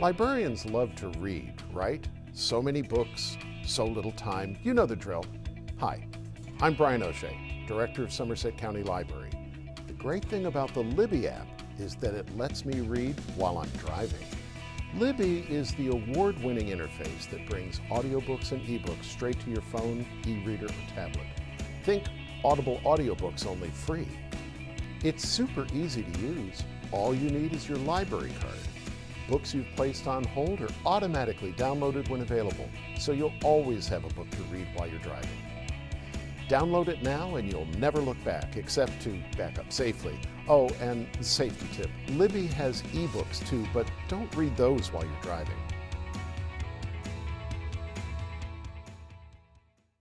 Librarians love to read, right? So many books, so little time. You know the drill. Hi, I'm Brian O'Shea, Director of Somerset County Library. The great thing about the Libby app is that it lets me read while I'm driving. Libby is the award-winning interface that brings audiobooks and ebooks straight to your phone, e-reader, or tablet. Think Audible audiobooks only free. It's super easy to use. All you need is your library card. Books you've placed on hold are automatically downloaded when available, so you'll always have a book to read while you're driving. Download it now and you'll never look back, except to back up safely. Oh, and safety tip, Libby has ebooks too, but don't read those while you're driving.